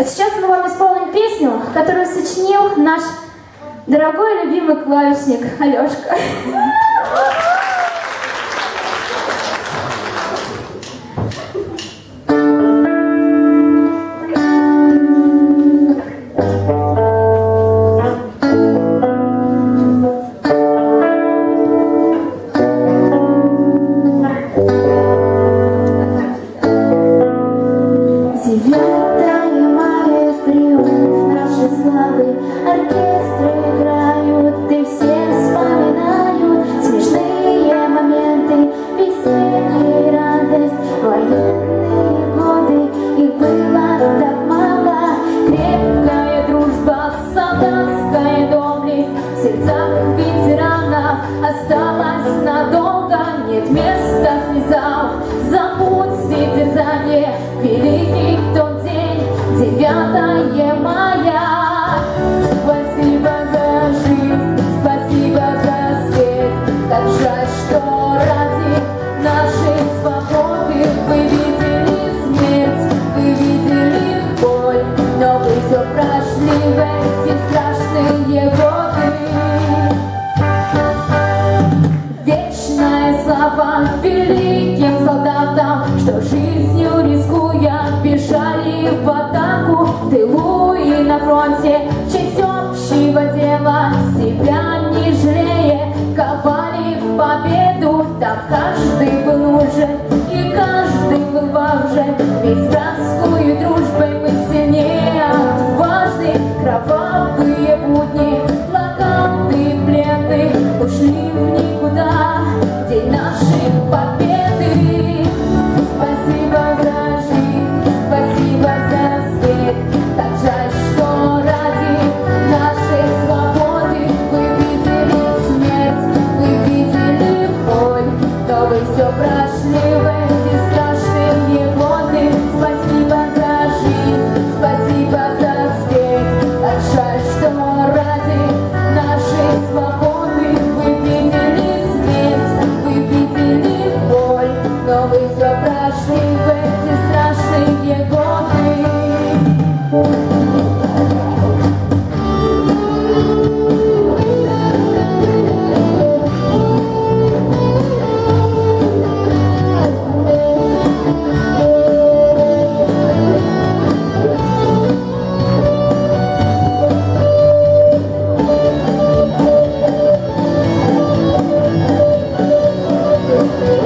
А сейчас мы вам исполним песню, которую сочинил наш дорогой любимый клавишник Алешка. Yeah. ветеранов осталось надолго. Нет места слезам, забудь все терзания, великих В батаку, в тилу і на фронте честь общего дела себя не жалея, ковали победу, там каждый был нужен. Música